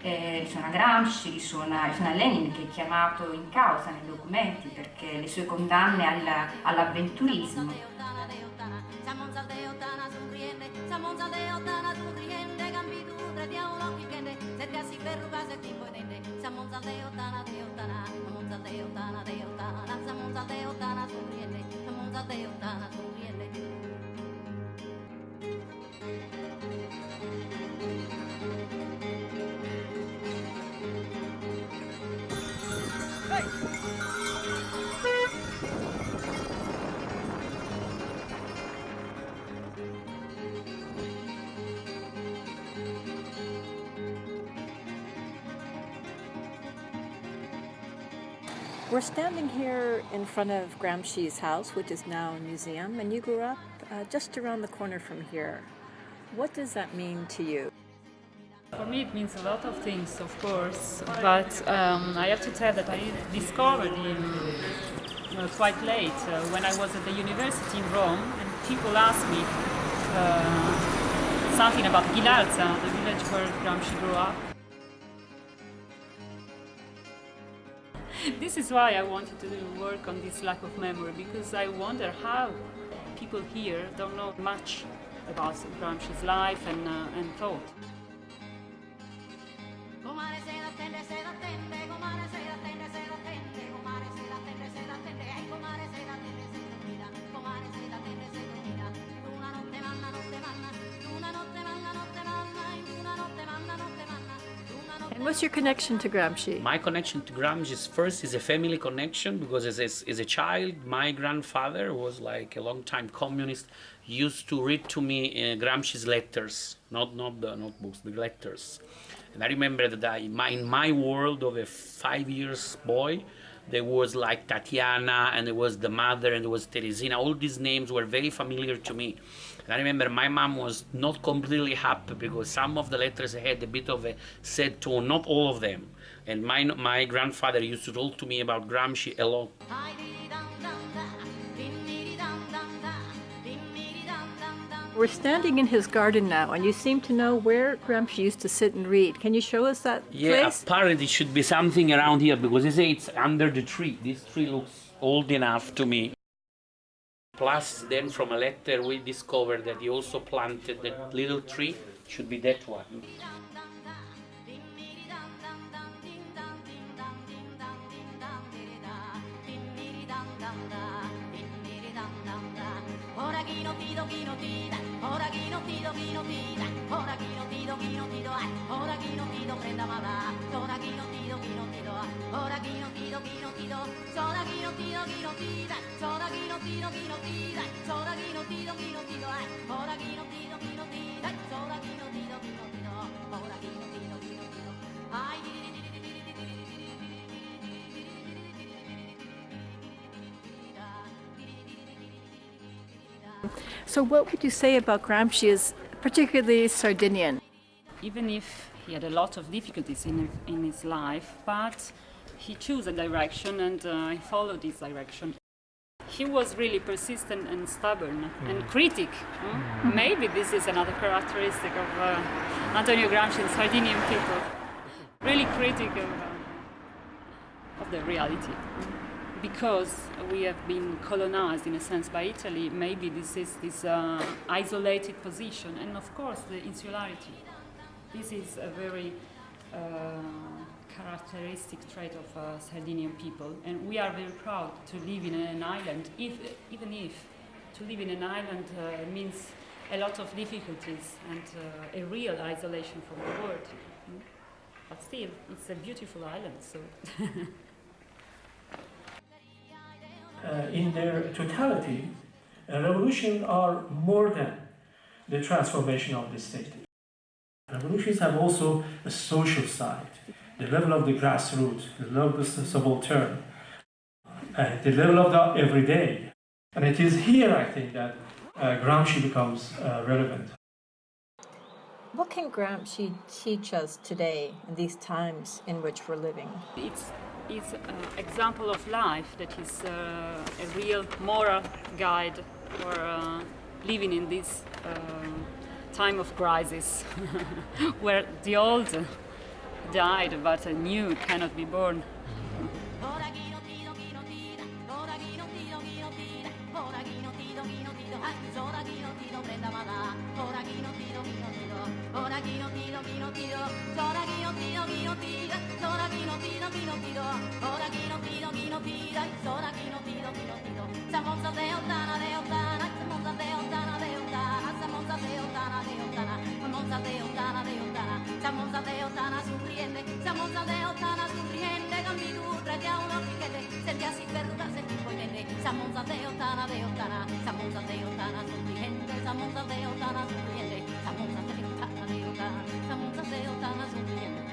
Eh, risuona Gramsci, risuona, risuona Lenin che è chiamato in causa nei documenti perché le sue condanne al, all'avventurismo. We're standing here in front of Gramsci's house, which is now a museum, and you grew up uh, just around the corner from here. What does that mean to you? For me it means a lot of things, of course, but um, I have to tell that I discovered him uh, quite late, uh, when I was at the university in Rome, and people asked me uh, something about Ghilarza, the village where Gramsci grew up. this is why I wanted to work on this lack of memory, because I wonder how people here don't know much about Gramsci's life and, uh, and thought. And what's your connection to Gramsci? My connection to Gramsci is first is a family connection because as a, as a child, my grandfather was like a long time communist, used to read to me uh, Gramsci's letters, not not the notebooks, the letters. And I remember that I, my, in my world of a five years boy, there was like Tatiana and there was the mother and there was Teresina. All these names were very familiar to me. I remember my mom was not completely happy because some of the letters had a bit of a sad tone, not all of them. And my, my grandfather used to talk to me about Gramsci a lot. We're standing in his garden now, and you seem to know where Gramsci used to sit and read. Can you show us that Yeah, place? apparently it should be something around here because they say it's under the tree. This tree looks old enough to me. Plus, then from a letter we discovered that he also planted that little tree. Should be that one. ティドギノティダホラギノティドギノティダホラギノティドギノティドアホラギノティドフレンダマダソラギノティドギノティドアホラギノティドギノティドソラギノティドギノティダソラギノティドギノティダソラギノティドギノティドアホラギノティドギノティダソラギノティドギノティドホラギノティドギノティドアイディディディディディ So, what would you say about Gramsci as particularly Sardinian? Even if he had a lot of difficulties in, in his life, but he chose a direction and uh, he followed this direction. He was really persistent and stubborn and critic. hmm? Maybe this is another characteristic of uh, Antonio Gramsci and Sardinian people. Really critic of, uh, of the reality. Because we have been colonized in a sense by Italy, maybe this is this uh, isolated position, and of course the insularity. This is a very uh, characteristic trait of uh, Sardinian people, and we are very proud to live in an island, if, even if to live in an island uh, means a lot of difficulties and uh, a real isolation from the world. mm. But still, it's a beautiful island, so. uh, in their totality, a revolution are more than the transformation of the state. Revolutions have also a social side, the level of the grassroots, the level of the subaltern, uh, the level of the everyday. And it is here, I think, that uh, Gramsci becomes uh, relevant. What can Gramsci teach us today in these times in which we're living? It's is an example of life that is uh, a real moral guide for uh, living in this uh, time of crisis where the old died but the new cannot be born. Mm-hmm. pido, pido, pido, ora chi non pido, chi non pida, il sole a chi non pido, chi non pido, sa mossa te ottana, te ottana, sa mossa te ottana, te sufriente, sa mossa te sufriente, cambi tu, a un occhichete, se ti assi perduta, se ti vuoi niente, sa mossa te ottana, te ottana, sa mossa sufriente, sa mossa te sufriente, sa mossa te ottana, te ottana, sa mossa te sufriente,